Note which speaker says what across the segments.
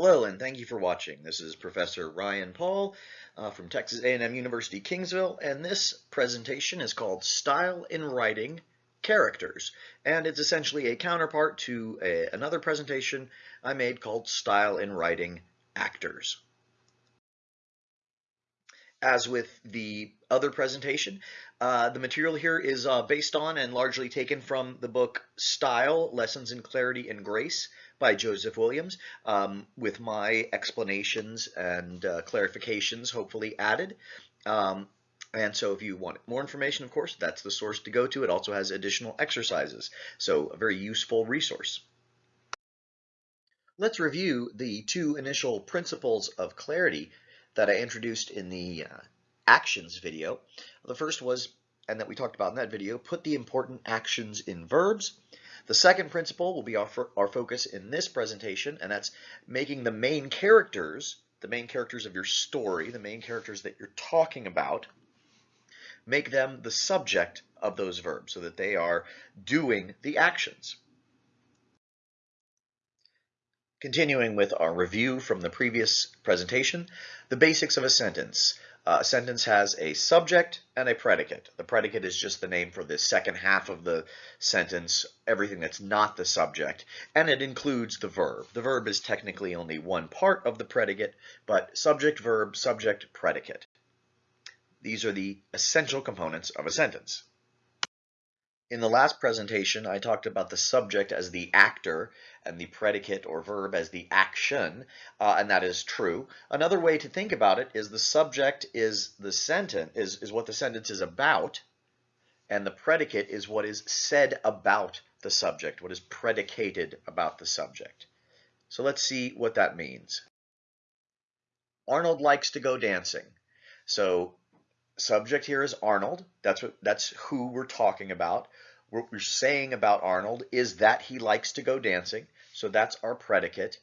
Speaker 1: Hello and thank you for watching. This is Professor Ryan Paul uh, from Texas A&M University Kingsville and this presentation is called Style in Writing Characters and it's essentially a counterpart to a, another presentation I made called Style in Writing Actions. As with the other presentation, uh, the material here is uh, based on and largely taken from the book Style, Lessons in Clarity and Grace by Joseph Williams, um, with my explanations and uh, clarifications hopefully added. Um, and so if you want more information, of course, that's the source to go to. It also has additional exercises, so a very useful resource. Let's review the two initial principles of clarity that I introduced in the uh, actions video. The first was, and that we talked about in that video, put the important actions in verbs. The second principle will be our, our focus in this presentation, and that's making the main characters, the main characters of your story, the main characters that you're talking about, make them the subject of those verbs so that they are doing the actions. Continuing with our review from the previous presentation, the basics of a sentence. Uh, a sentence has a subject and a predicate. The predicate is just the name for the second half of the sentence, everything that's not the subject, and it includes the verb. The verb is technically only one part of the predicate, but subject, verb, subject, predicate. These are the essential components of a sentence. In the last presentation, I talked about the subject as the actor and the predicate or verb as the action, uh, and that is true. Another way to think about it is the subject is the sentence, is, is what the sentence is about, and the predicate is what is said about the subject, what is predicated about the subject. So let's see what that means. Arnold likes to go dancing. So subject here is Arnold. That's what that's who we're talking about. What we're saying about Arnold is that he likes to go dancing. So that's our predicate.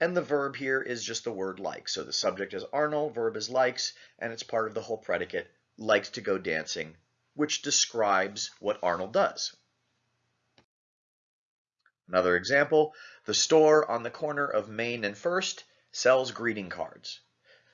Speaker 1: And the verb here is just the word like. So the subject is Arnold, verb is likes, and it's part of the whole predicate, likes to go dancing, which describes what Arnold does. Another example, the store on the corner of Main and First sells greeting cards.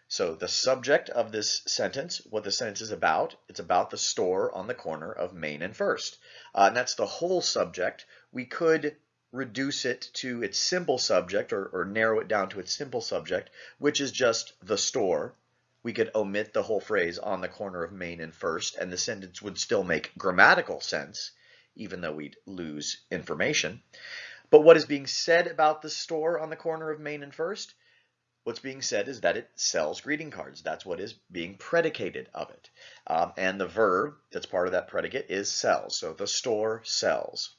Speaker 1: So the subject of this sentence, what the sentence is about, it's about the store on the corner of Main and First. Uh, and that's the whole subject. We could reduce it to its simple subject or, or narrow it down to its simple subject, which is just the store. We could omit the whole phrase on the corner of Main and First, and the sentence would still make grammatical sense, even though we'd lose information. But what is being said about the store on the corner of Main and First? What's being said is that it sells greeting cards. That's what is being predicated of it. Um, and the verb that's part of that predicate is sells. So the store sells.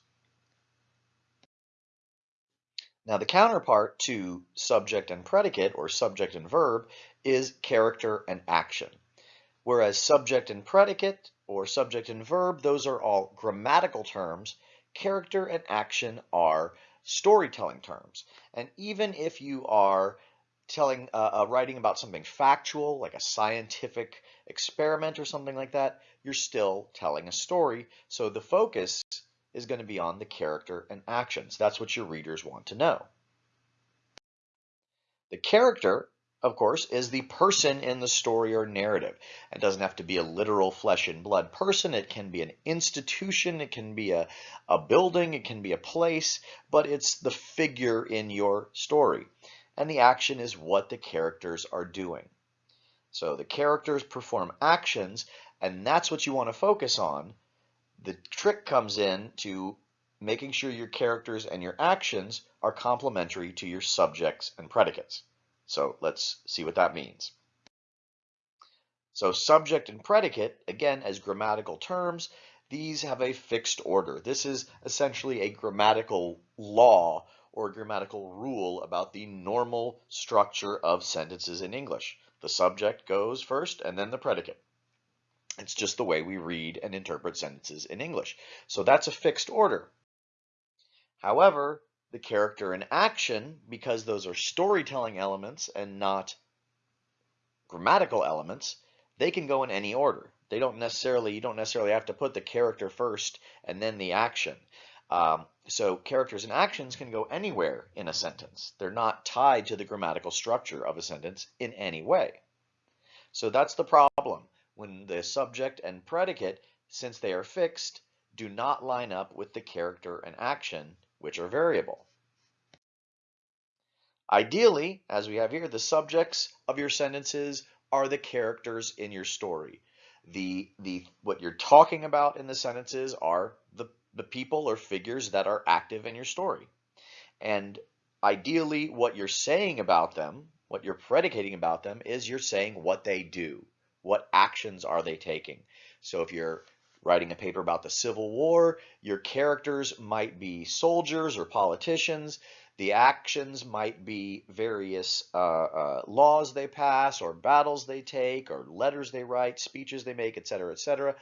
Speaker 1: Now the counterpart to subject and predicate or subject and verb is character and action. Whereas subject and predicate or subject and verb, those are all grammatical terms. Character and action are storytelling terms. And even if you are telling, uh, uh, writing about something factual, like a scientific experiment or something like that, you're still telling a story. So the focus is going to be on the character and actions. That's what your readers want to know. The character, of course, is the person in the story or narrative. It doesn't have to be a literal flesh and blood person. It can be an institution. It can be a, a building. It can be a place, but it's the figure in your story and the action is what the characters are doing. So the characters perform actions, and that's what you want to focus on. The trick comes in to making sure your characters and your actions are complementary to your subjects and predicates. So let's see what that means. So subject and predicate, again, as grammatical terms, these have a fixed order. This is essentially a grammatical law or grammatical rule about the normal structure of sentences in English. The subject goes first and then the predicate. It's just the way we read and interpret sentences in English. So that's a fixed order. However, the character and action, because those are storytelling elements and not grammatical elements, they can go in any order. They don't necessarily, you don't necessarily have to put the character first and then the action. Um, So characters and actions can go anywhere in a sentence. They're not tied to the grammatical structure of a sentence in any way. So that's the problem when the subject and predicate, since they are fixed, do not line up with the character and action, which are variable. Ideally, as we have here, the subjects of your sentences are the characters in your story. The, the, what you're talking about in the sentences are the the people or figures that are active in your story. And ideally, what you're saying about them, what you're predicating about them, is you're saying what they do. What actions are they taking? So if you're writing a paper about the Civil War, your characters might be soldiers or politicians. The actions might be various uh, uh, laws they pass or battles they take or letters they write, speeches they make, etc., etc.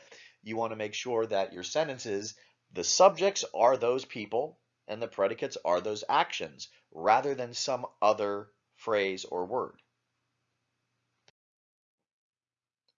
Speaker 1: You want to make sure that your sentences the subjects are those people and the predicates are those actions rather than some other phrase or word.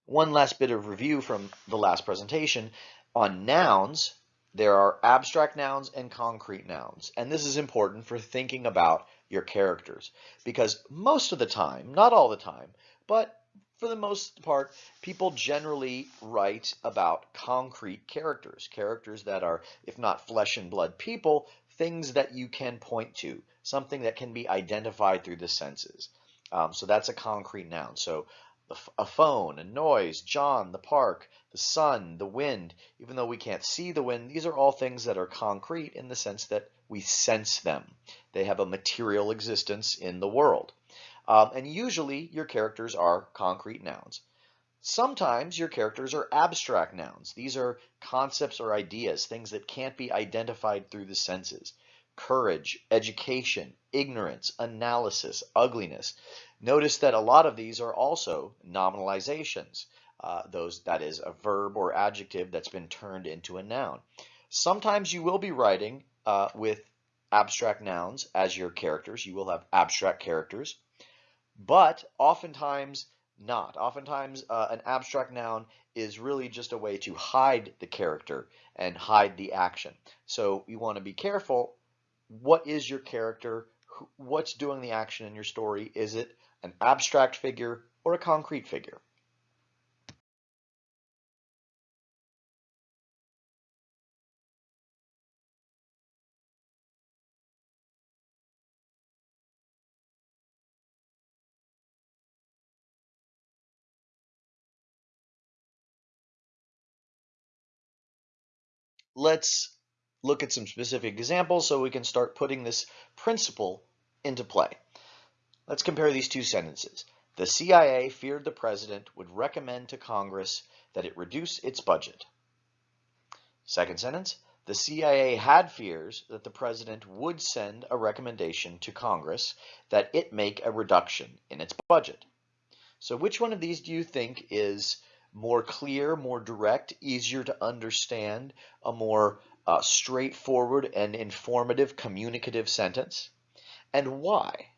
Speaker 1: One last bit of review from the last presentation. On nouns, there are abstract nouns and concrete nouns. And this is important for thinking about your characters because most of the time, not all the time, but for the most part, people generally write about concrete characters, characters that are, if not flesh and blood people, things that you can point to, something that can be identified through the senses. Um, so that's a concrete noun. So a phone, a noise, John, the park, the sun, the wind, even though we can't see the wind, these are all things that are concrete in the sense that we sense them. They have a material existence in the world. Um, and usually your characters are concrete nouns. Sometimes your characters are abstract nouns. These are concepts or ideas, things that can't be identified through the senses. Courage, education, ignorance, analysis, ugliness. Notice that a lot of these are also nominalizations. Uh, those that is a verb or adjective that's been turned into a noun. Sometimes you will be writing uh, with abstract nouns as your characters. You will have abstract characters but oftentimes not. Oftentimes uh, an abstract noun is really just a way to hide the character and hide the action. So you want to be careful. What is your character? What's doing the action in your story? Is it an abstract figure or a concrete figure? Let's look at some specific examples so we can start putting this principle into play. Let's compare these two sentences. The CIA feared the president would recommend to Congress that it reduce its budget. Second sentence, the CIA had fears that the president would send a recommendation to Congress that it make a reduction in its budget. So which one of these do you think is more clear, more direct, easier to understand, a more uh, straightforward and informative communicative sentence, and why?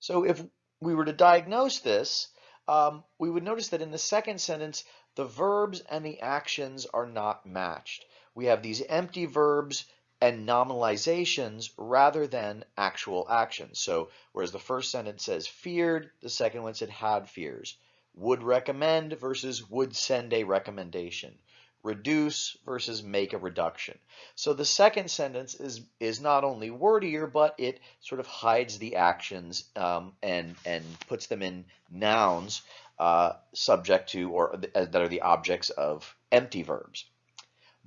Speaker 1: So if we were to diagnose this, um, we would notice that in the second sentence, the verbs and the actions are not matched. We have these empty verbs and nominalizations rather than actual actions. So whereas the first sentence says feared, the second one said had fears. Would recommend versus would send a recommendation. Reduce versus make a reduction. So the second sentence is is not only wordier, but it sort of hides the actions um, and and puts them in nouns uh, subject to or that are the objects of empty verbs.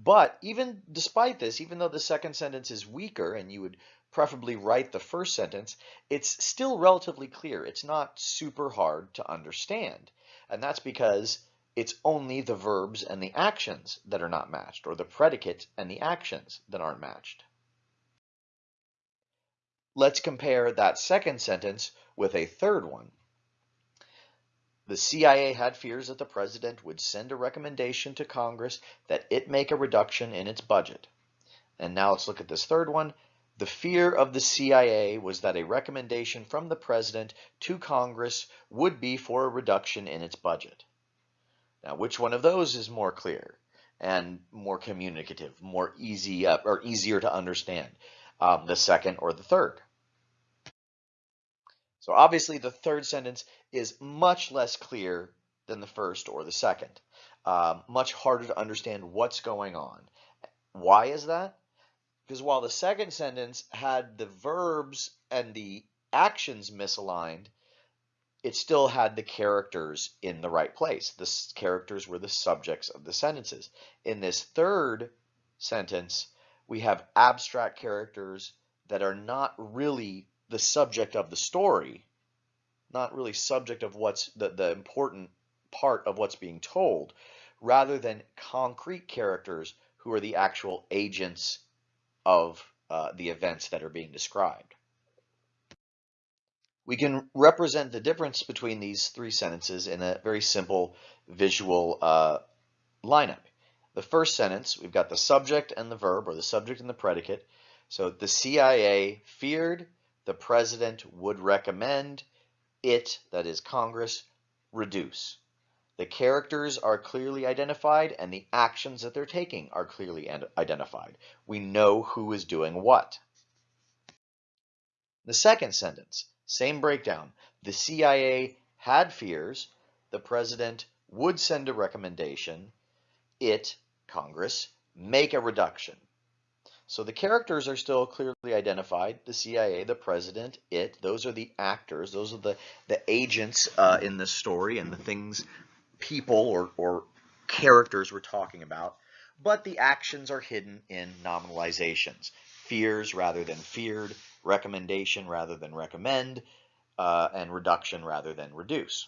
Speaker 1: But even despite this, even though the second sentence is weaker and you would preferably write the first sentence, it's still relatively clear. It's not super hard to understand. And that's because it's only the verbs and the actions that are not matched, or the predicate and the actions that aren't matched. Let's compare that second sentence with a third one. The CIA had fears that the president would send a recommendation to Congress that it make a reduction in its budget. And now let's look at this third one. The fear of the CIA was that a recommendation from the president to Congress would be for a reduction in its budget. Now, which one of those is more clear? and more communicative, more easy uh, or easier to understand, um, the second or the third. So obviously the third sentence is much less clear than the first or the second. Um, much harder to understand what's going on. Why is that? Because while the second sentence had the verbs and the actions misaligned, it still had the characters in the right place. The characters were the subjects of the sentences. In this third sentence, we have abstract characters that are not really the subject of the story, not really subject of what's the, the important part of what's being told, rather than concrete characters who are the actual agents of uh, the events that are being described. We can represent the difference between these three sentences in a very simple visual uh, lineup. The first sentence, we've got the subject and the verb, or the subject and the predicate. So the CIA feared, the president would recommend, it, that is Congress, reduce. The characters are clearly identified and the actions that they're taking are clearly identified. We know who is doing what. The second sentence, same breakdown. The CIA had fears. The president would send a recommendation. It, Congress, make a reduction. So the characters are still clearly identified. The CIA, the president, it, those are the actors. Those are the, the agents uh, in the story and the things people or, or characters we're talking about, but the actions are hidden in nominalizations. Fears rather than feared, recommendation rather than recommend, uh, and reduction rather than reduce.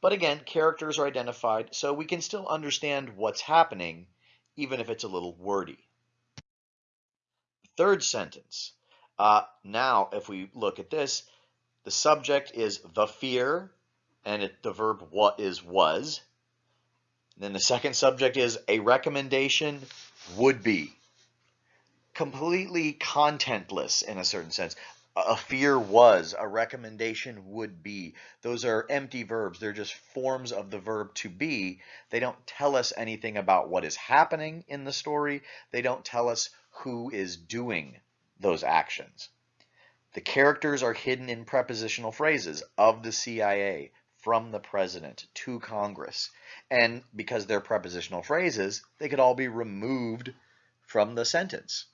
Speaker 1: But again, characters are identified, so we can still understand what's happening, even if it's a little wordy. Third sentence. Uh, now, if we look at this, the subject is the fear, and it, the verb what is was. And then the second subject is a recommendation would be. Completely contentless in a certain sense. A fear was, a recommendation would be. Those are empty verbs. They're just forms of the verb to be. They don't tell us anything about what is happening in the story. They don't tell us who is doing those actions. The characters are hidden in prepositional phrases of the CIA, from the president to Congress. And because they're prepositional phrases, they could all be removed from the sentence.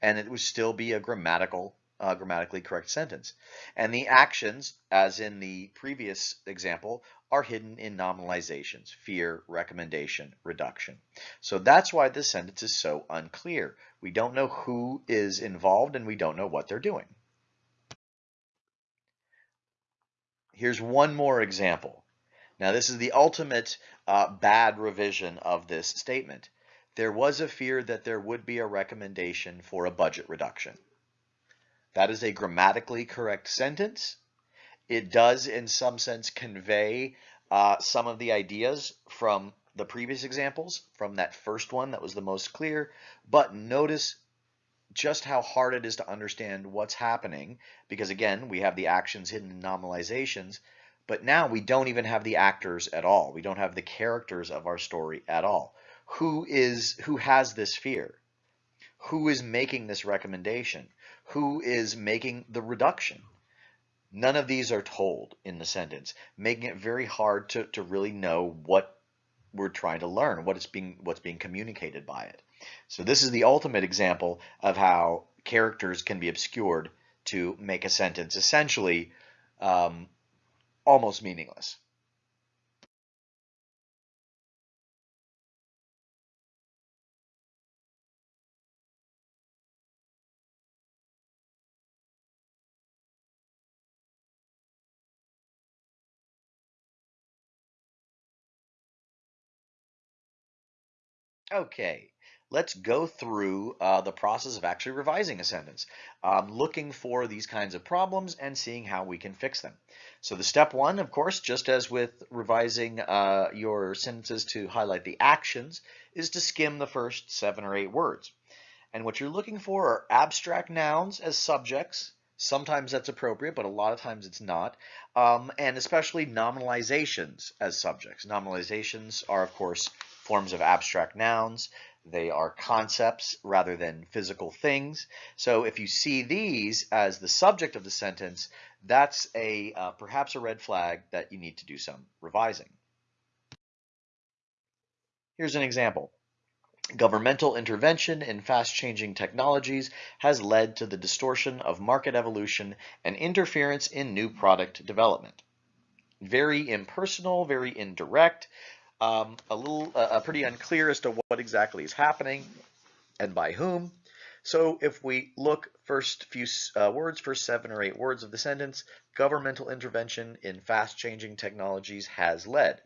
Speaker 1: And it would still be a grammatical, uh, grammatically correct sentence. And the actions, as in the previous example, are hidden in nominalizations, fear, recommendation, reduction. So that's why this sentence is so unclear. We don't know who is involved and we don't know what they're doing. Here's one more example. Now this is the ultimate uh, bad revision of this statement. There was a fear that there would be a recommendation for a budget reduction. That is a grammatically correct sentence. It does in some sense convey uh, some of the ideas from the previous examples, from that first one that was the most clear, but notice just how hard it is to understand what's happening because again we have the actions hidden in nominalizations but now we don't even have the actors at all. We don't have the characters of our story at all. Who is who has this fear? Who is making this recommendation who is making the reduction none of these are told in the sentence making it very hard to, to really know what we're trying to learn what is being what's being communicated by it so this is the ultimate example of how characters can be obscured to make a sentence essentially um, almost meaningless. Okay, let's go through uh, the process of actually revising a sentence, um, looking for these kinds of problems and seeing how we can fix them. So the step one, of course, just as with revising uh, your sentences to highlight the actions, is to skim the first seven or eight words. And what you're looking for are abstract nouns as subjects. Sometimes that's appropriate, but a lot of times it's not. Um, and especially nominalizations as subjects. Nominalizations are, of course, forms of abstract nouns. They are concepts rather than physical things. So if you see these as the subject of the sentence, that's a uh, perhaps a red flag that you need to do some revising. Here's an example. Governmental intervention in fast-changing technologies has led to the distortion of market evolution and interference in new product development. Very impersonal, very indirect, um, a little uh, pretty unclear as to what exactly is happening and by whom. So if we look first few uh, words, first seven or eight words of the sentence, governmental intervention in fast-changing technologies has led.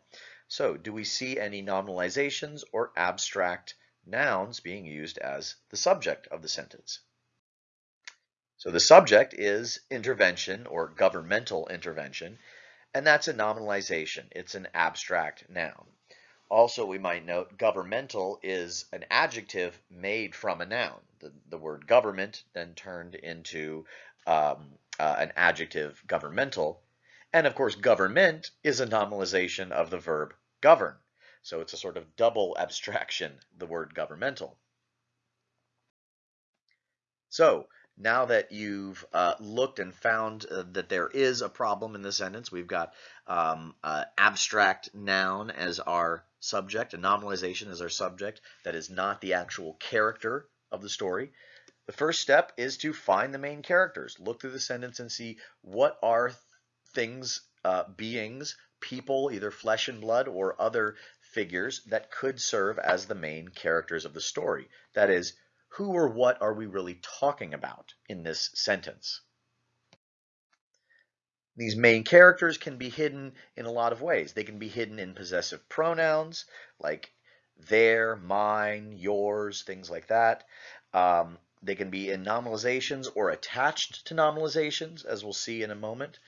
Speaker 1: So do we see any nominalizations or abstract nouns being used as the subject of the sentence. So the subject is intervention or governmental intervention, and that's a nominalization. It's an abstract noun. Also, we might note governmental is an adjective made from a noun. The, the word government then turned into um, uh, an adjective governmental. And of course, government is a nominalization of the verb govern. So it's a sort of double abstraction, the word governmental. So now that you've uh, looked and found uh, that there is a problem in the sentence, we've got um, uh, abstract noun as our subject, a nominalization as our subject that is not the actual character of the story. The first step is to find the main characters. Look through the sentence and see what are things, uh, beings, people, either flesh and blood or other figures that could serve as the main characters of the story. That is, who or what are we really talking about in this sentence? These main characters can be hidden in a lot of ways. They can be hidden in possessive pronouns like their, mine, yours, things like that. Um, they can be in nominalizations or attached to nominalizations, as we'll see in a moment.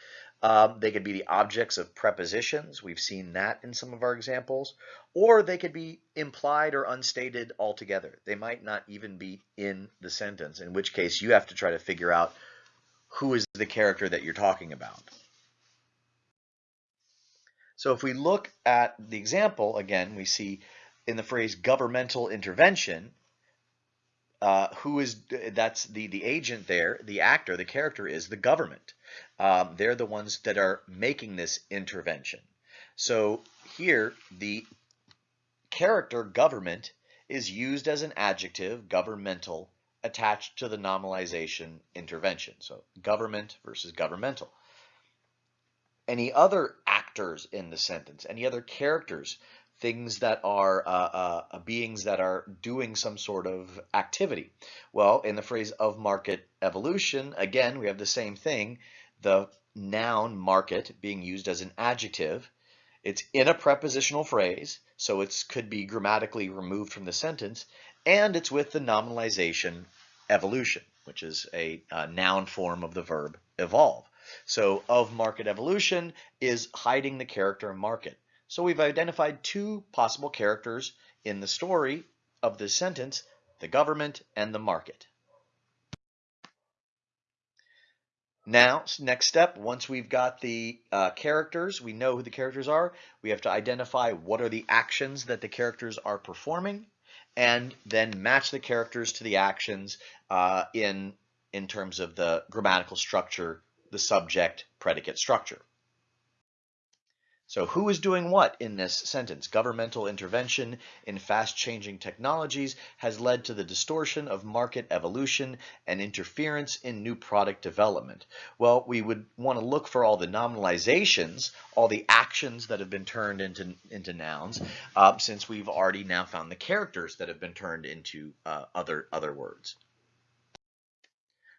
Speaker 1: Um, they could be the objects of prepositions. We've seen that in some of our examples. Or they could be implied or unstated altogether. They might not even be in the sentence, in which case you have to try to figure out who is the character that you're talking about. So if we look at the example, again, we see in the phrase governmental intervention, uh, who is, that's the, the agent there, the actor, the character is the government. Um, they're the ones that are making this intervention. So here, the character government is used as an adjective, governmental, attached to the nominalization intervention. So government versus governmental. Any other actors in the sentence, any other characters, things that are uh, uh, beings that are doing some sort of activity. Well, in the phrase of market evolution, again, we have the same thing the noun market being used as an adjective. It's in a prepositional phrase, so it could be grammatically removed from the sentence, and it's with the nominalization evolution, which is a, a noun form of the verb evolve. So of market evolution is hiding the character market. So we've identified two possible characters in the story of this sentence, the government and the market. Now, next step, once we've got the uh, characters, we know who the characters are, we have to identify what are the actions that the characters are performing, and then match the characters to the actions uh, in, in terms of the grammatical structure, the subject predicate structure. So who is doing what in this sentence? Governmental intervention in fast-changing technologies has led to the distortion of market evolution and interference in new product development. Well, we would want to look for all the nominalizations, all the actions that have been turned into, into nouns, uh, since we've already now found the characters that have been turned into uh, other, other words.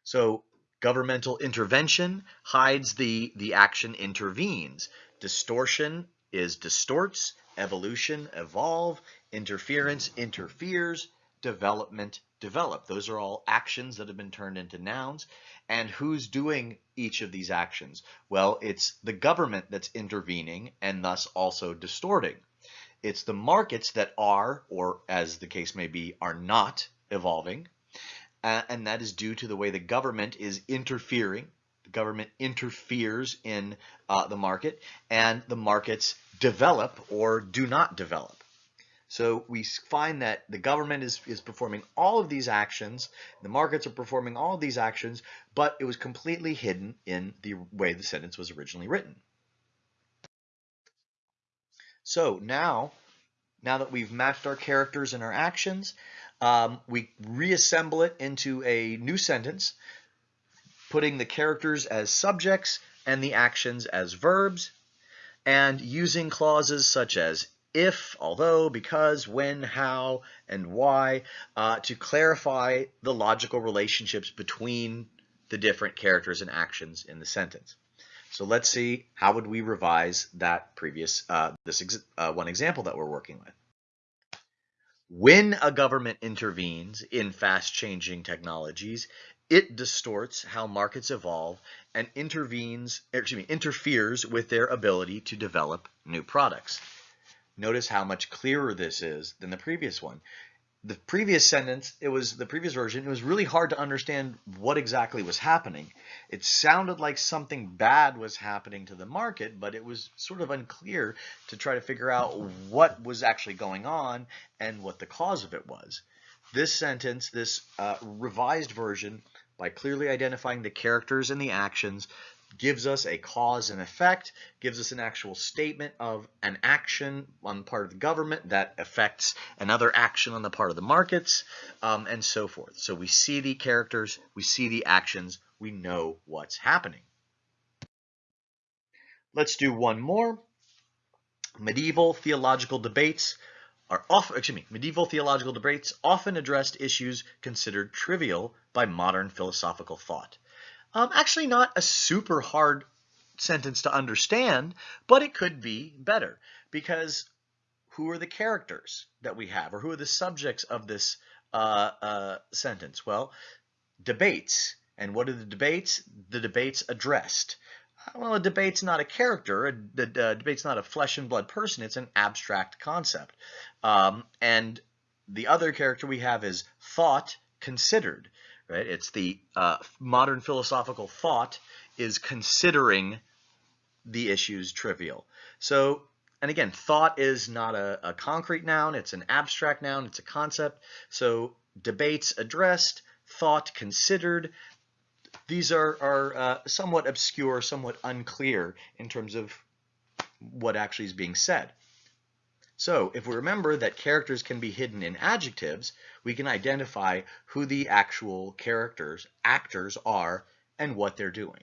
Speaker 1: So governmental intervention hides the, the action intervenes. Distortion is distorts, evolution, evolve, interference, interferes, development, develop. Those are all actions that have been turned into nouns. And who's doing each of these actions? Well, it's the government that's intervening and thus also distorting. It's the markets that are, or as the case may be, are not evolving. Uh, and that is due to the way the government is interfering the government interferes in uh, the market and the markets develop or do not develop. So we find that the government is, is performing all of these actions, the markets are performing all of these actions, but it was completely hidden in the way the sentence was originally written. So now, now that we've matched our characters and our actions, um, we reassemble it into a new sentence, putting the characters as subjects and the actions as verbs, and using clauses such as if, although, because, when, how, and why uh, to clarify the logical relationships between the different characters and actions in the sentence. So let's see how would we revise that previous, uh, this ex uh, one example that we're working with. When a government intervenes in fast-changing technologies, it distorts how markets evolve and intervenes, excuse me, interferes with their ability to develop new products. Notice how much clearer this is than the previous one. The previous sentence, it was the previous version, it was really hard to understand what exactly was happening. It sounded like something bad was happening to the market, but it was sort of unclear to try to figure out what was actually going on and what the cause of it was. This sentence, this uh, revised version, by clearly identifying the characters and the actions, gives us a cause and effect, gives us an actual statement of an action on the part of the government that affects another action on the part of the markets, um, and so forth. So we see the characters, we see the actions, we know what's happening. Let's do one more. Medieval theological debates are often, excuse me, medieval theological debates often addressed issues considered trivial by modern philosophical thought. Um, actually not a super hard sentence to understand, but it could be better because who are the characters that we have or who are the subjects of this uh, uh, sentence? Well, debates. And what are the debates? The debates addressed. Well, a debate's not a character. A, a, a debate's not a flesh and blood person. It's an abstract concept. Um, and the other character we have is thought considered right? It's the uh, modern philosophical thought is considering the issues trivial. So, and again, thought is not a, a concrete noun, it's an abstract noun, it's a concept. So debates addressed, thought considered, these are, are uh, somewhat obscure, somewhat unclear in terms of what actually is being said. So if we remember that characters can be hidden in adjectives, we can identify who the actual characters, actors are, and what they're doing.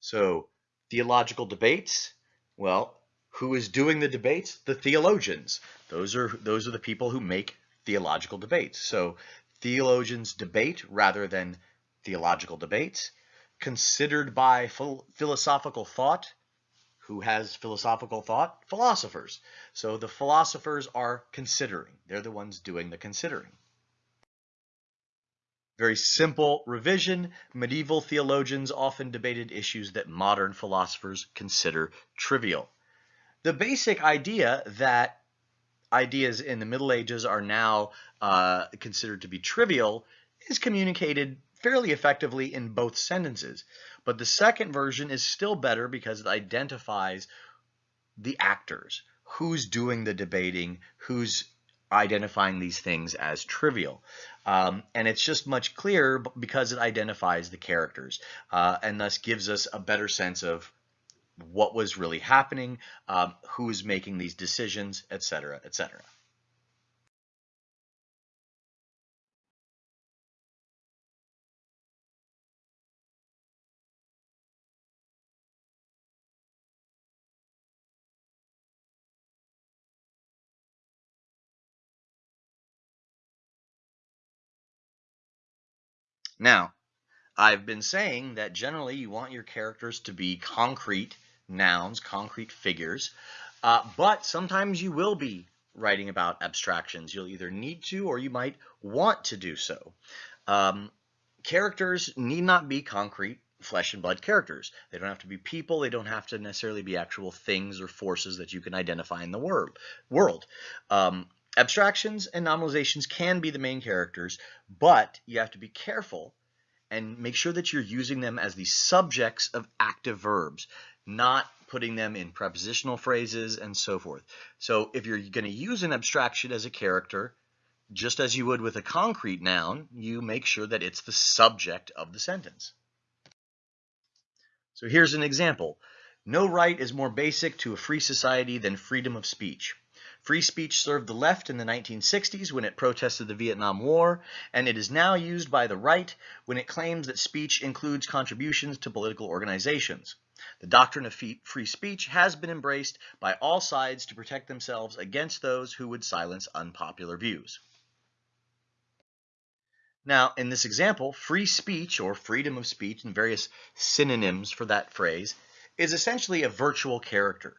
Speaker 1: So theological debates, well, who is doing the debates? The theologians. Those are, those are the people who make theological debates. So theologians debate rather than theological debates. Considered by philosophical thought, who has philosophical thought? Philosophers. So the philosophers are considering. They're the ones doing the considering. Very simple revision. Medieval theologians often debated issues that modern philosophers consider trivial. The basic idea that ideas in the Middle Ages are now uh, considered to be trivial is communicated fairly effectively in both sentences. But the second version is still better because it identifies the actors, who's doing the debating, who's identifying these things as trivial. Um, and it's just much clearer because it identifies the characters uh, and thus gives us a better sense of what was really happening, um, who's making these decisions, etc., etc. Now, I've been saying that generally you want your characters to be concrete nouns, concrete figures, uh, but sometimes you will be writing about abstractions. You'll either need to or you might want to do so. Um, characters need not be concrete flesh and blood characters. They don't have to be people. They don't have to necessarily be actual things or forces that you can identify in the world. world. Um, Abstractions and nominalizations can be the main characters, but you have to be careful and make sure that you're using them as the subjects of active verbs, not putting them in prepositional phrases, and so forth. So if you're going to use an abstraction as a character, just as you would with a concrete noun, you make sure that it's the subject of the sentence. So here's an example. No right is more basic to a free society than freedom of speech. Free speech served the left in the 1960s when it protested the Vietnam War, and it is now used by the right when it claims that speech includes contributions to political organizations. The doctrine of free speech has been embraced by all sides to protect themselves against those who would silence unpopular views. Now, in this example, free speech or freedom of speech and various synonyms for that phrase is essentially a virtual character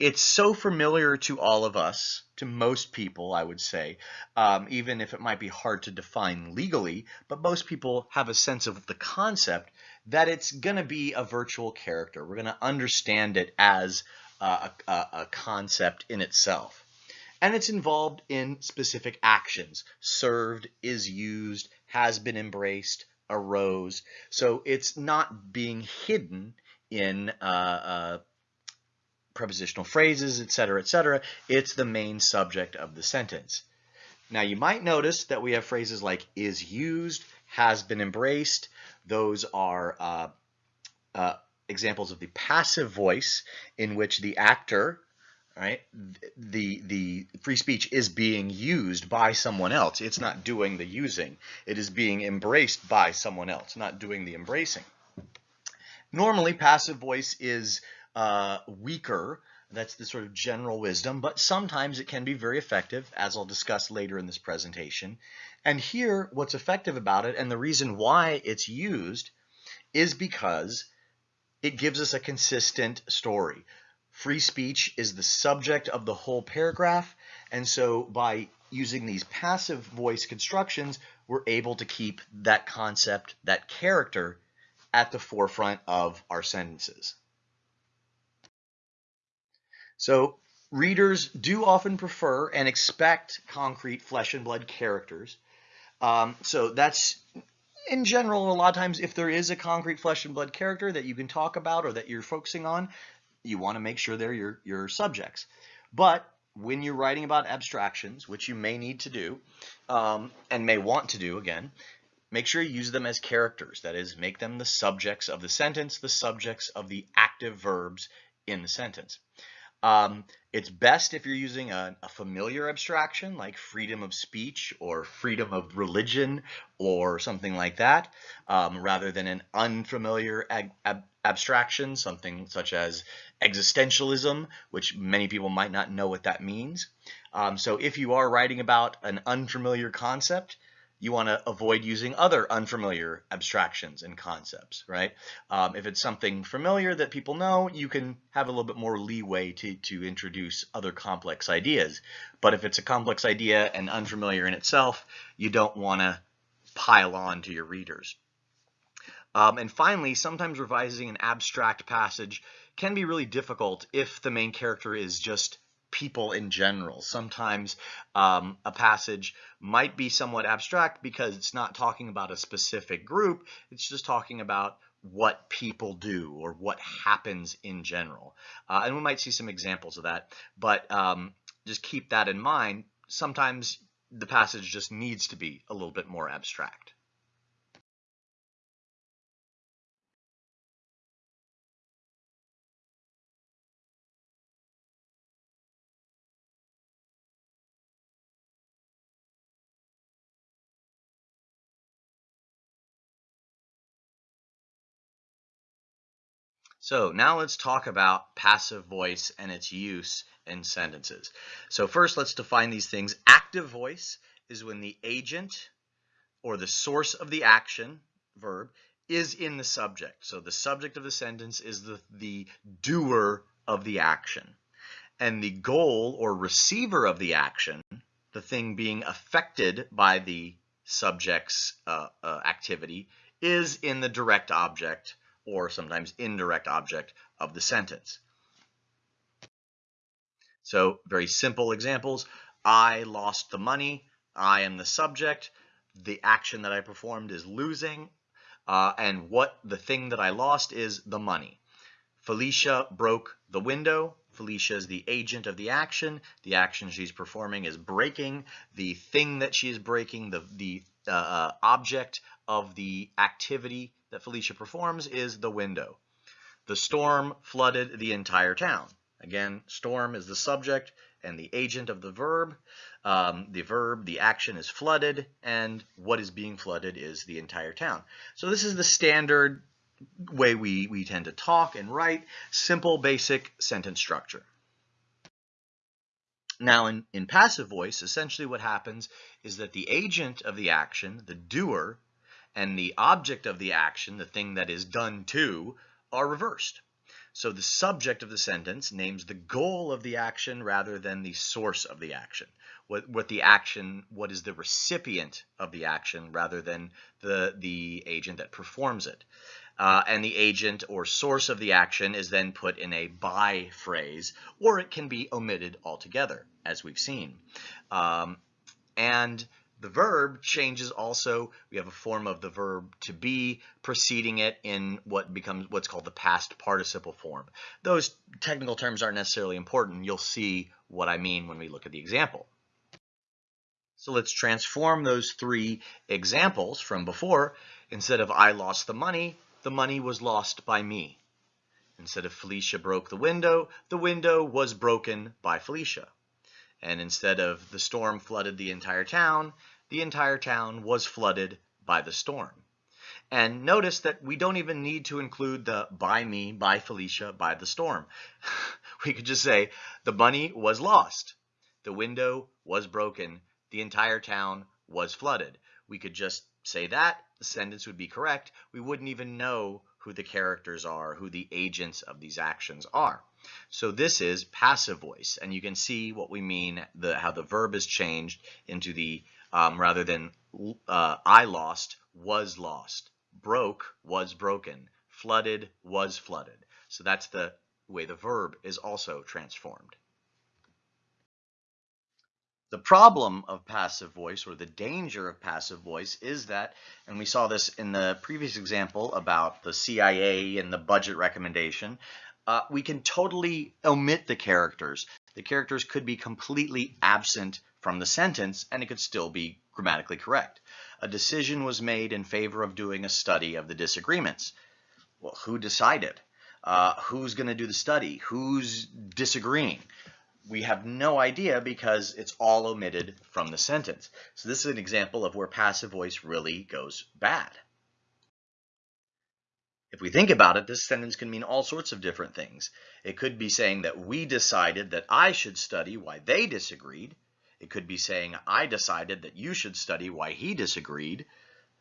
Speaker 1: it's so familiar to all of us, to most people, I would say, um, even if it might be hard to define legally, but most people have a sense of the concept that it's going to be a virtual character. We're going to understand it as a, a, a concept in itself. And it's involved in specific actions. Served, is used, has been embraced, arose. So it's not being hidden in uh, uh, prepositional phrases, etc., etc. It's the main subject of the sentence. Now you might notice that we have phrases like is used, has been embraced. Those are uh, uh, examples of the passive voice in which the actor, right, the, the free speech is being used by someone else. It's not doing the using. It is being embraced by someone else, not doing the embracing. Normally, passive voice is uh, weaker. That's the sort of general wisdom, but sometimes it can be very effective, as I'll discuss later in this presentation. And here, what's effective about it, and the reason why it's used, is because it gives us a consistent story. Free speech is the subject of the whole paragraph, and so by using these passive voice constructions, we're able to keep that concept, that character, at the forefront of our sentences. So readers do often prefer and expect concrete flesh and blood characters. Um, so that's in general, a lot of times if there is a concrete flesh and blood character that you can talk about or that you're focusing on, you want to make sure they're your, your subjects. But when you're writing about abstractions, which you may need to do um, and may want to do again, make sure you use them as characters. That is, make them the subjects of the sentence, the subjects of the active verbs in the sentence. Um, it's best if you're using a, a, familiar abstraction like freedom of speech or freedom of religion or something like that, um, rather than an unfamiliar ab abstraction, something such as existentialism, which many people might not know what that means. Um, so if you are writing about an unfamiliar concept, you want to avoid using other unfamiliar abstractions and concepts, right? Um, if it's something familiar that people know, you can have a little bit more leeway to, to introduce other complex ideas. But if it's a complex idea and unfamiliar in itself, you don't want to pile on to your readers. Um, and finally, sometimes revising an abstract passage can be really difficult if the main character is just people in general. Sometimes um, a passage might be somewhat abstract because it's not talking about a specific group, it's just talking about what people do or what happens in general. Uh, and we might see some examples of that, but um, just keep that in mind. Sometimes the passage just needs to be a little bit more abstract. So now let's talk about passive voice and its use in sentences. So first let's define these things. Active voice is when the agent or the source of the action, verb, is in the subject. So the subject of the sentence is the, the doer of the action. And the goal or receiver of the action, the thing being affected by the subject's uh, uh, activity, is in the direct object or sometimes indirect object of the sentence. So very simple examples. I lost the money. I am the subject. The action that I performed is losing. Uh, and what the thing that I lost is the money. Felicia broke the window. Felicia is the agent of the action. The action she's performing is breaking. The thing that she is breaking, the, the uh, uh, object of the activity that Felicia performs is the window. The storm flooded the entire town. Again, storm is the subject and the agent of the verb. Um, the verb, the action is flooded, and what is being flooded is the entire town. So this is the standard way we, we tend to talk and write, simple, basic sentence structure. Now, in, in passive voice, essentially what happens is that the agent of the action, the doer, and the object of the action, the thing that is done to, are reversed. So the subject of the sentence names the goal of the action rather than the source of the action. What, what the action, what is the recipient of the action rather than the, the agent that performs it. Uh, and the agent or source of the action is then put in a by phrase, or it can be omitted altogether, as we've seen. Um, and the verb changes also. We have a form of the verb to be preceding it in what becomes what's called the past participle form. Those technical terms aren't necessarily important. You'll see what I mean when we look at the example. So let's transform those three examples from before. Instead of I lost the money, the money was lost by me. Instead of Felicia broke the window, the window was broken by Felicia. And instead of the storm flooded the entire town, the entire town was flooded by the storm. And notice that we don't even need to include the by me, by Felicia, by the storm. we could just say the money was lost. The window was broken. The entire town was flooded. We could just say that. The sentence would be correct. We wouldn't even know who the characters are, who the agents of these actions are. So this is passive voice, and you can see what we mean, the, how the verb is changed into the, um, rather than uh, I lost, was lost, broke, was broken, flooded, was flooded. So that's the way the verb is also transformed. The problem of passive voice or the danger of passive voice is that, and we saw this in the previous example about the CIA and the budget recommendation, uh, we can totally omit the characters. The characters could be completely absent from the sentence and it could still be grammatically correct. A decision was made in favor of doing a study of the disagreements. Well, who decided? Uh, who's going to do the study? Who's disagreeing? We have no idea because it's all omitted from the sentence. So this is an example of where passive voice really goes bad. If we think about it, this sentence can mean all sorts of different things. It could be saying that we decided that I should study why they disagreed. It could be saying I decided that you should study why he disagreed.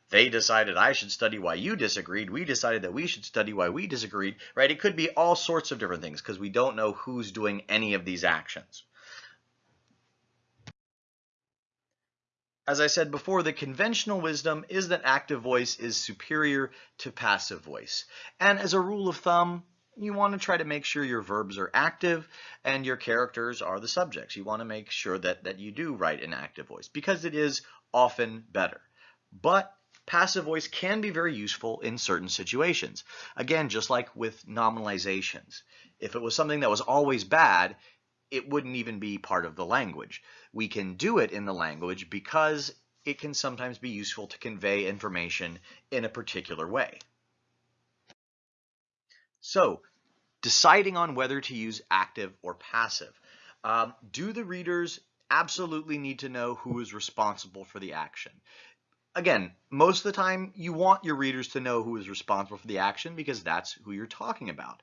Speaker 1: They decided I should study why you disagreed. We decided that we should study why we disagreed, right? It could be all sorts of different things because we don't know who's doing any of these actions. As I said before, the conventional wisdom is that active voice is superior to passive voice. And as a rule of thumb, you want to try to make sure your verbs are active and your characters are the subjects. You want to make sure that, that you do write in active voice because it is often better. But passive voice can be very useful in certain situations. Again, just like with nominalizations. If it was something that was always bad, it wouldn't even be part of the language. We can do it in the language because it can sometimes be useful to convey information in a particular way. So, deciding on whether to use active or passive. Um, do the readers absolutely need to know who is responsible for the action? Again, most of the time you want your readers to know who is responsible for the action because that's who you're talking about.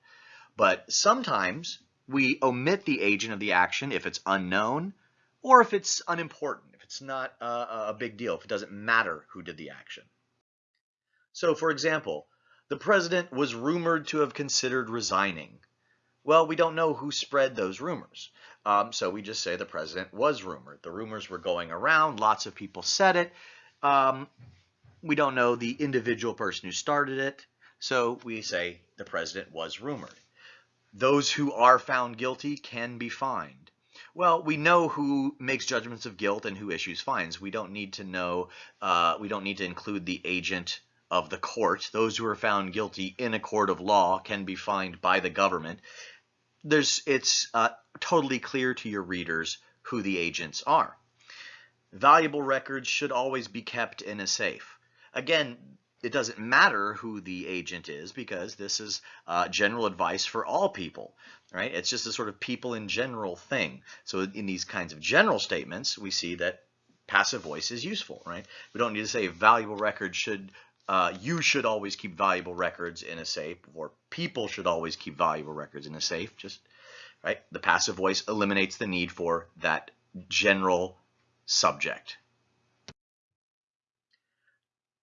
Speaker 1: But sometimes we omit the agent of the action if it's unknown or if it's unimportant, if it's not a, a big deal, if it doesn't matter who did the action. So for example, the president was rumored to have considered resigning. Well, we don't know who spread those rumors. Um, so we just say the president was rumored. The rumors were going around, lots of people said it, um, we don't know the individual person who started it, so we say the president was rumored. Those who are found guilty can be fined. Well, we know who makes judgments of guilt and who issues fines. We don't need to know, uh, we don't need to include the agent of the court. Those who are found guilty in a court of law can be fined by the government. There's, it's uh, totally clear to your readers who the agents are. Valuable records should always be kept in a safe. Again, it doesn't matter who the agent is because this is uh, general advice for all people, right? It's just a sort of people in general thing. So in these kinds of general statements, we see that passive voice is useful, right? We don't need to say valuable records should, uh, you should always keep valuable records in a safe or people should always keep valuable records in a safe. Just, right? The passive voice eliminates the need for that general subject.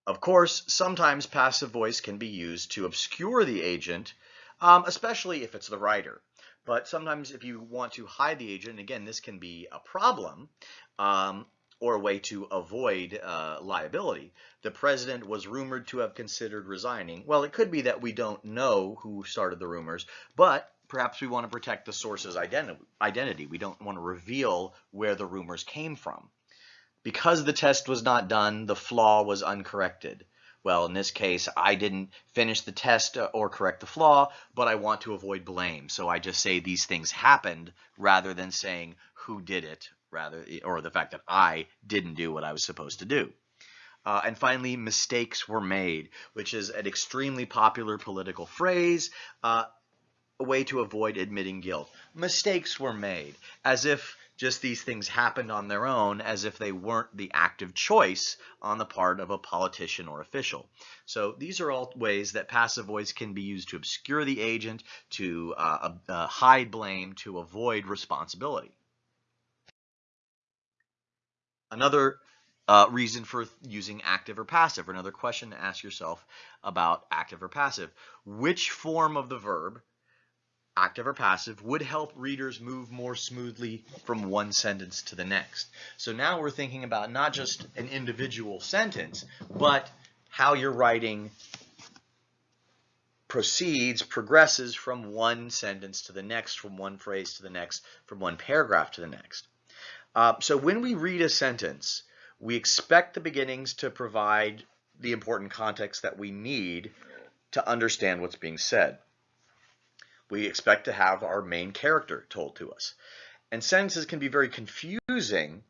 Speaker 1: Of course, sometimes passive voice can be used to obscure the agent, um, especially if it's the writer. But sometimes if you want to hide the agent, again, this can be a problem um, or a way to avoid uh, liability. The president was rumored to have considered resigning. Well, it could be that we don't know who started the rumors, but perhaps we want to protect the source's identity. We don't want to reveal where the rumors came from. Because the test was not done, the flaw was uncorrected. Well, in this case, I didn't finish the test uh, or correct the flaw, but I want to avoid blame. So I just say these things happened rather than saying who did it, rather, or the fact that I didn't do what I was supposed to do. Uh, and finally, mistakes were made, which is an extremely popular political phrase, uh, a way to avoid admitting guilt. Mistakes were made, as if just these things happened on their own as if they weren't the active choice on the part of a politician or official. So these are all ways that passive voice can be used to obscure the agent, to uh, uh, hide blame, to avoid responsibility. Another uh, reason for using active or passive, or another question to ask yourself about active or passive. Which form of the verb active or passive, would help readers move more smoothly from one sentence to the next. So now we're thinking about not just an individual sentence, but how your writing proceeds, progresses from one sentence to the next, from one phrase to the next, from one paragraph to the next. Uh, so when we read a sentence, we expect the beginnings to provide the important context that we need to understand what's being said we expect to have our main character told to us. And sentences can be very confusing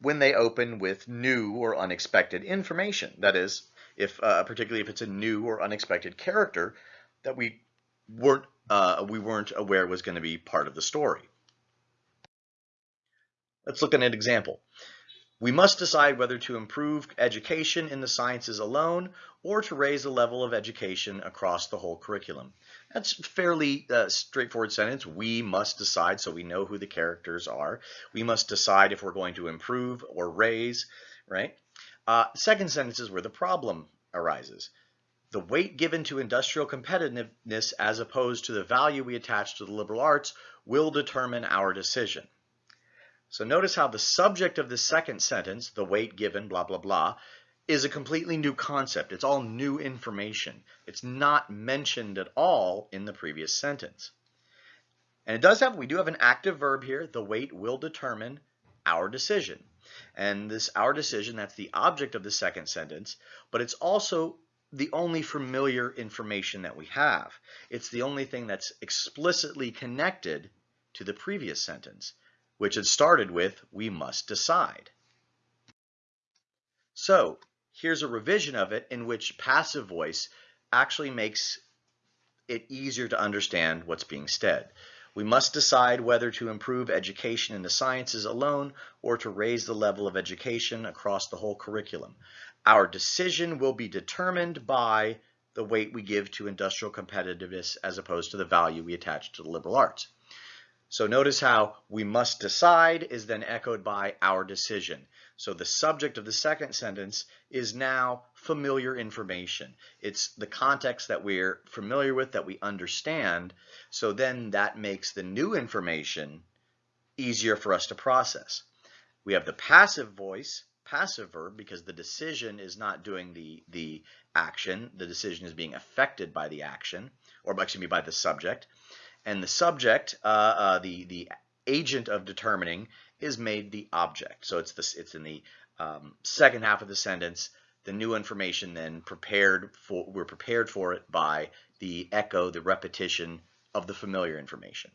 Speaker 1: when they open with new or unexpected information. That is, if uh, particularly if it's a new or unexpected character that we weren't uh, we weren't aware was going to be part of the story. Let's look at an example. We must decide whether to improve education in the sciences alone or to raise the level of education across the whole curriculum. That's fairly uh, straightforward sentence. We must decide, so we know who the characters are. We must decide if we're going to improve or raise, right? Uh, second sentence is where the problem arises. The weight given to industrial competitiveness as opposed to the value we attach to the liberal arts will determine our decision. So notice how the subject of the second sentence, the weight given, blah, blah, blah, is a completely new concept. It's all new information. It's not mentioned at all in the previous sentence. And it does have, we do have an active verb here. The weight will determine our decision. And this our decision, that's the object of the second sentence, but it's also the only familiar information that we have. It's the only thing that's explicitly connected to the previous sentence which had started with, we must decide. So here's a revision of it in which passive voice actually makes it easier to understand what's being said. We must decide whether to improve education in the sciences alone or to raise the level of education across the whole curriculum. Our decision will be determined by the weight we give to industrial competitiveness as opposed to the value we attach to the liberal arts. So notice how we must decide is then echoed by our decision. So the subject of the second sentence is now familiar information. It's the context that we're familiar with, that we understand. So then that makes the new information easier for us to process. We have the passive voice, passive verb, because the decision is not doing the, the action. The decision is being affected by the action, or excuse me, by the subject and the subject, uh, uh, the the agent of determining, is made the object. So it's this it's in the um, second half of the sentence. the new information then prepared for, we're prepared for it by the echo, the repetition of the familiar information.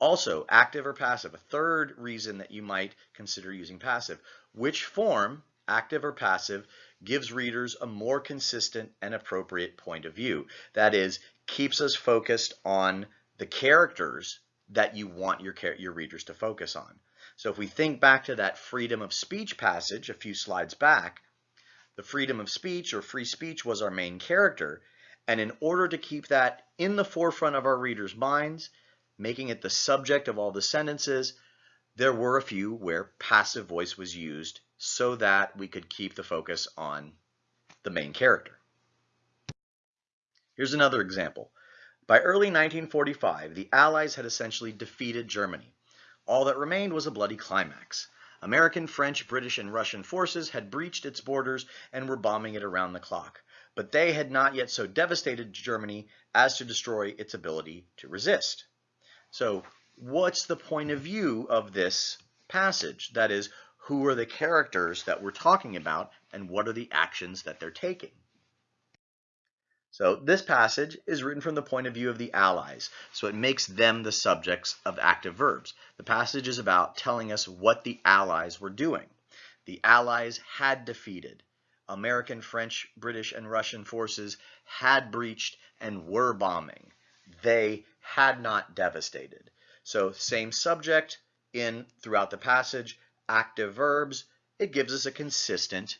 Speaker 1: Also, active or passive, a third reason that you might consider using passive. Which form, active or passive, gives readers a more consistent and appropriate point of view. That is, keeps us focused on the characters that you want your, your readers to focus on. So if we think back to that freedom of speech passage a few slides back, the freedom of speech or free speech was our main character. And in order to keep that in the forefront of our readers' minds, making it the subject of all the sentences, there were a few where passive voice was used so that we could keep the focus on the main character. Here's another example. By early 1945, the Allies had essentially defeated Germany. All that remained was a bloody climax. American, French, British, and Russian forces had breached its borders and were bombing it around the clock. But they had not yet so devastated Germany as to destroy its ability to resist. So what's the point of view of this passage? That is, who are the characters that we're talking about and what are the actions that they're taking? So this passage is written from the point of view of the allies, so it makes them the subjects of active verbs. The passage is about telling us what the allies were doing. The allies had defeated. American, French, British, and Russian forces had breached and were bombing. They had not devastated. So same subject in throughout the passage, active verbs, it gives us a consistent,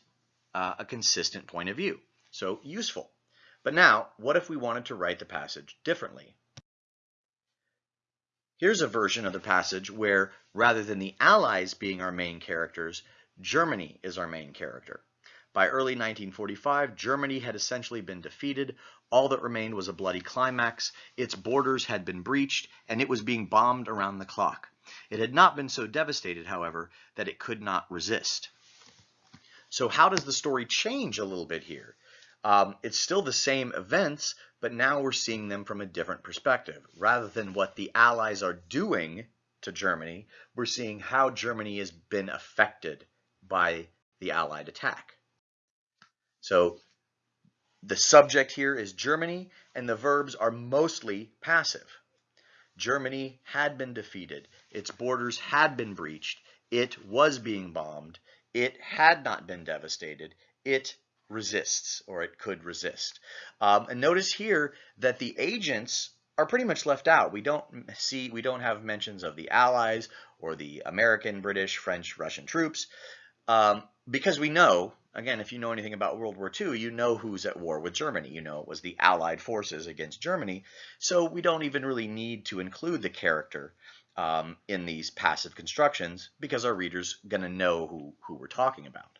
Speaker 1: uh, a consistent point of view. So useful. But now, what if we wanted to write the passage differently? Here's a version of the passage where, rather than the Allies being our main characters, Germany is our main character. By early 1945, Germany had essentially been defeated. All that remained was a bloody climax. Its borders had been breached, and it was being bombed around the clock. It had not been so devastated, however, that it could not resist. So how does the story change a little bit here? Um, it's still the same events, but now we're seeing them from a different perspective. Rather than what the Allies are doing to Germany, we're seeing how Germany has been affected by the Allied attack. So the subject here is Germany, and the verbs are mostly passive. Germany had been defeated. Its borders had been breached. It was being bombed. It had not been devastated. It resists, or it could resist. Um, and notice here that the agents are pretty much left out. We don't see, we don't have mentions of the Allies or the American, British, French, Russian troops. Um, because we know, again, if you know anything about World War II, you know who's at war with Germany. You know it was the Allied forces against Germany. So we don't even really need to include the character um, in these passive constructions because our reader's going to know who, who we're talking about.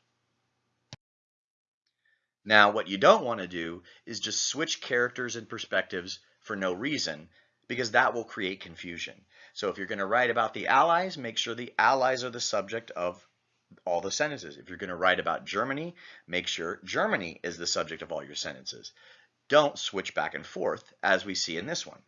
Speaker 1: Now, what you don't want to do is just switch characters and perspectives for no reason because that will create confusion. So if you're going to write about the Allies, make sure the Allies are the subject of all the sentences. If you're going to write about Germany, make sure Germany is the subject of all your sentences. Don't switch back and forth, as we see in this one.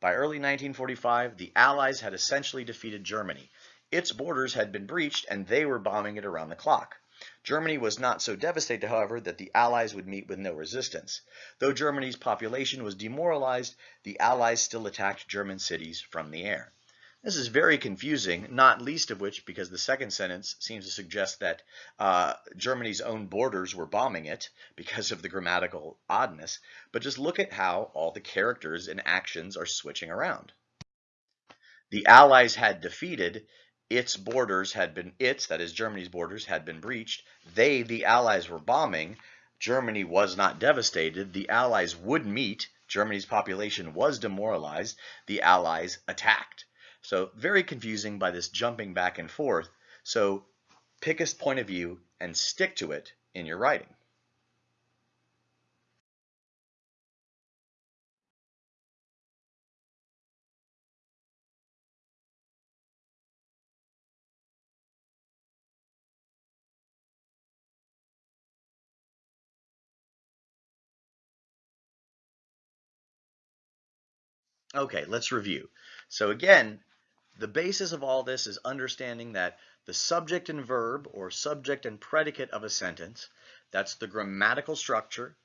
Speaker 1: By early 1945, the Allies had essentially defeated Germany. Its borders had been breached, and they were bombing it around the clock. Germany was not so devastated, however, that the Allies would meet with no resistance. Though Germany's population was demoralized, the Allies still attacked German cities from the air. This is very confusing, not least of which because the second sentence seems to suggest that uh, Germany's own borders were bombing it because of the grammatical oddness. But just look at how all the characters and actions are switching around. The Allies had defeated, its borders had been, its, that is Germany's borders, had been breached. They, the Allies, were bombing. Germany was not devastated. The Allies would meet. Germany's population was demoralized. The Allies attacked. So very confusing by this jumping back and forth. So pick a point of view and stick to it in your writing. Okay, let's review. So again, the basis of all this is understanding that the subject and verb or subject and predicate of a sentence, that's the grammatical structure,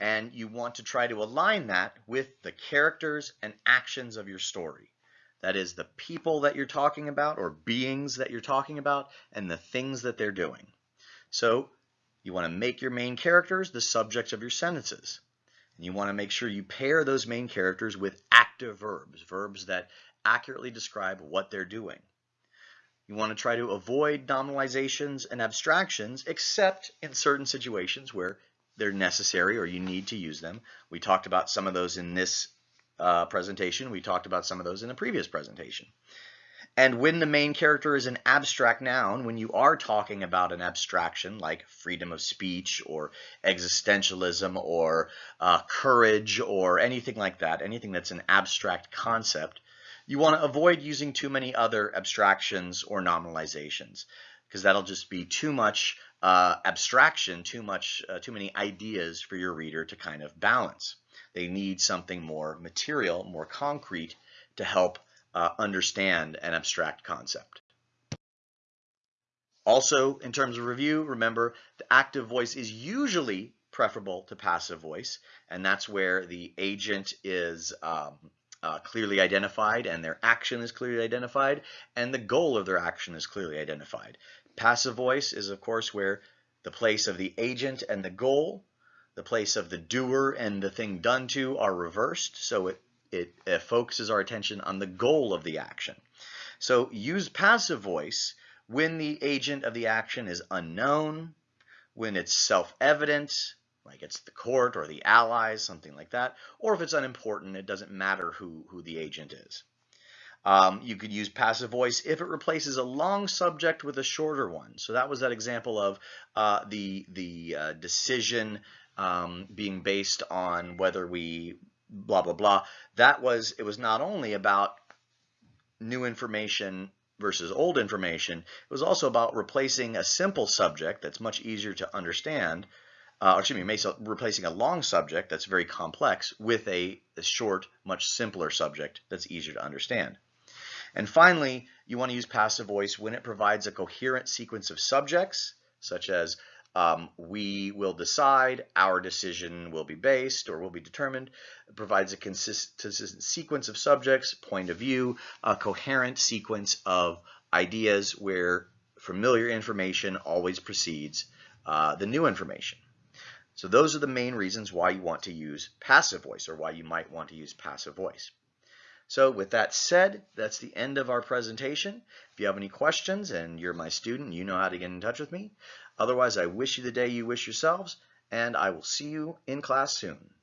Speaker 1: and you want to try to align that with the characters and actions of your story. That is the people that you're talking about or beings that you're talking about and the things that they're doing. So you want to make your main characters the subjects of your sentences. And you want to make sure you pair those main characters with active verbs, verbs that accurately describe what they're doing. You want to try to avoid nominalizations and abstractions, except in certain situations where they're necessary or you need to use them. We talked about some of those in this uh, presentation. We talked about some of those in the previous presentation. And when the main character is an abstract noun, when you are talking about an abstraction like freedom of speech or existentialism or uh, courage or anything like that, anything that's an abstract concept, you want to avoid using too many other abstractions or nominalizations because that'll just be too much uh, abstraction, too much, uh, too many ideas for your reader to kind of balance. They need something more material, more concrete to help uh, understand an abstract concept. Also, in terms of review, remember the active voice is usually preferable to passive voice, and that's where the agent is um, uh, clearly identified and their action is clearly identified and the goal of their action is clearly identified. Passive voice is of course where the place of the agent and the goal, the place of the doer and the thing done to are reversed so it, it, it focuses our attention on the goal of the action. So use passive voice when the agent of the action is unknown, when it's self-evident, like it's the court or the allies, something like that. Or if it's unimportant, it doesn't matter who, who the agent is. Um, you could use passive voice if it replaces a long subject with a shorter one. So that was that example of uh, the, the uh, decision um, being based on whether we blah, blah, blah. That was, it was not only about new information versus old information, it was also about replacing a simple subject that's much easier to understand uh, excuse me, replacing a long subject that's very complex with a, a, short, much simpler subject that's easier to understand. And finally, you want to use passive voice when it provides a coherent sequence of subjects, such as um, we will decide, our decision will be based or will be determined. It provides a consistent sequence of subjects, point of view, a coherent sequence of ideas where familiar information always precedes uh, the new information. So those are the main reasons why you want to use passive voice or why you might want to use passive voice. So with that said, that's the end of our presentation. If you have any questions and you're my student, you know how to get in touch with me. Otherwise, I wish you the day you wish yourselves, and I will see you in class soon.